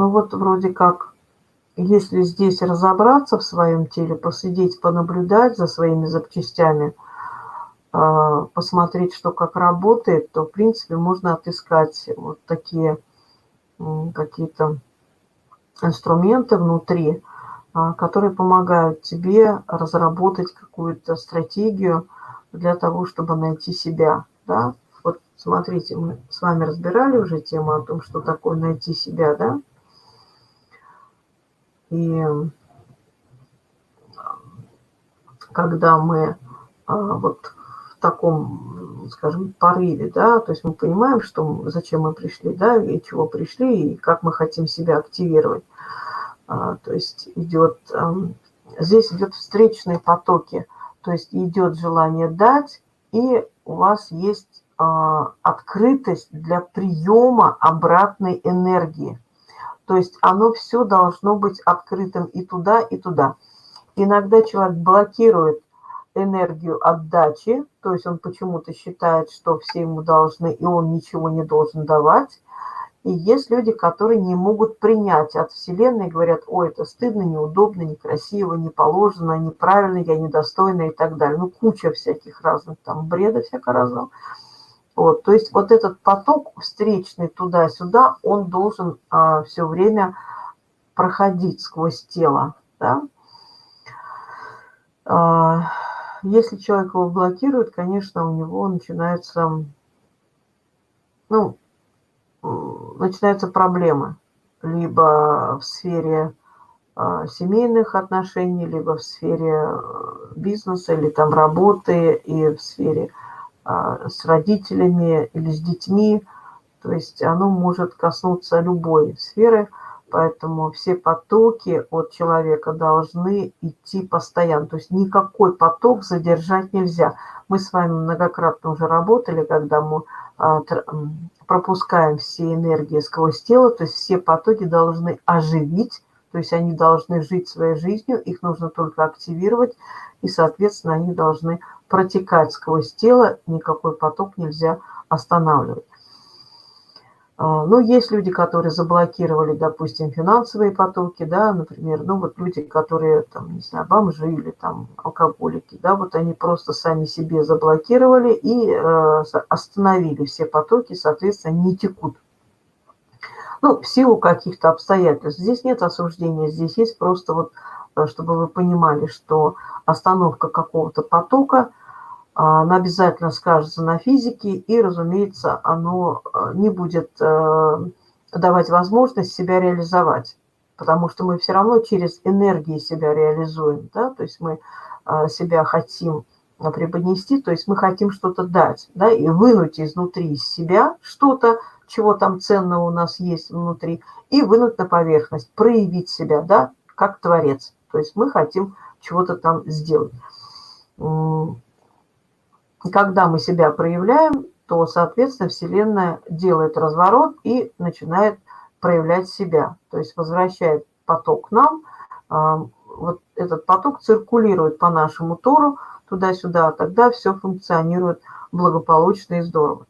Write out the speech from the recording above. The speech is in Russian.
Ну вот вроде как, если здесь разобраться в своем теле, посидеть, понаблюдать за своими запчастями, а, посмотреть, что как работает, то, в принципе, можно отыскать вот такие какие-то инструменты внутри, а, которые помогают тебе разработать какую-то стратегию для того, чтобы найти себя. Да? Вот смотрите, мы с вами разбирали уже тему о том, что такое найти себя, да? И когда мы а, вот в таком, скажем, порыве, да, то есть мы понимаем, что зачем мы пришли, да, и чего пришли, и как мы хотим себя активировать. А, то есть идет, здесь идет встречные потоки, то есть идет желание дать, и у вас есть а, открытость для приема обратной энергии. То есть оно все должно быть открытым и туда, и туда. Иногда человек блокирует энергию отдачи, то есть он почему-то считает, что все ему должны, и он ничего не должен давать. И есть люди, которые не могут принять от Вселенной, говорят, ой, это стыдно, неудобно, некрасиво, не положено, неправильно, я недостойна и так далее. Ну, куча всяких разных там бреда всякого разного. Вот, то есть вот этот поток встречный туда-сюда, он должен а, все время проходить сквозь тело. Да? А, если человек его блокирует, конечно, у него начинается, ну, начинаются проблемы. Либо в сфере э, семейных отношений, либо в сфере э, бизнеса, или там работы, и в сфере с родителями или с детьми. То есть оно может коснуться любой сферы, поэтому все потоки от человека должны идти постоянно. То есть никакой поток задержать нельзя. Мы с вами многократно уже работали, когда мы пропускаем все энергии сквозь тело, то есть все потоки должны оживить, то есть они должны жить своей жизнью, их нужно только активировать, и, соответственно, они должны протекать сквозь тело, никакой поток нельзя останавливать. А, ну, есть люди, которые заблокировали, допустим, финансовые потоки, да, например, ну, вот люди, которые, там, не знаю, бомжи или там алкоголики, да, вот они просто сами себе заблокировали и э, остановили все потоки, соответственно, не текут. Ну, в силу каких-то обстоятельств. Здесь нет осуждения, здесь есть просто вот, э, чтобы вы понимали, что остановка какого-то потока – а, оно обязательно скажется на физике, и, разумеется, оно э, не будет э, давать возможность себя реализовать, потому что мы все равно через энергии себя реализуем, да, то есть мы себя хотим преподнести, то есть мы хотим что-то дать, да, и вынуть изнутри себя что-то, чего там ценного у нас есть внутри, и вынуть на поверхность, проявить себя, да, как творец. То есть мы хотим чего-то там сделать когда мы себя проявляем, то, соответственно, Вселенная делает разворот и начинает проявлять себя. То есть возвращает поток нам. А, вот этот поток циркулирует по нашему Тору туда-сюда, тогда все функционирует благополучно и здорово.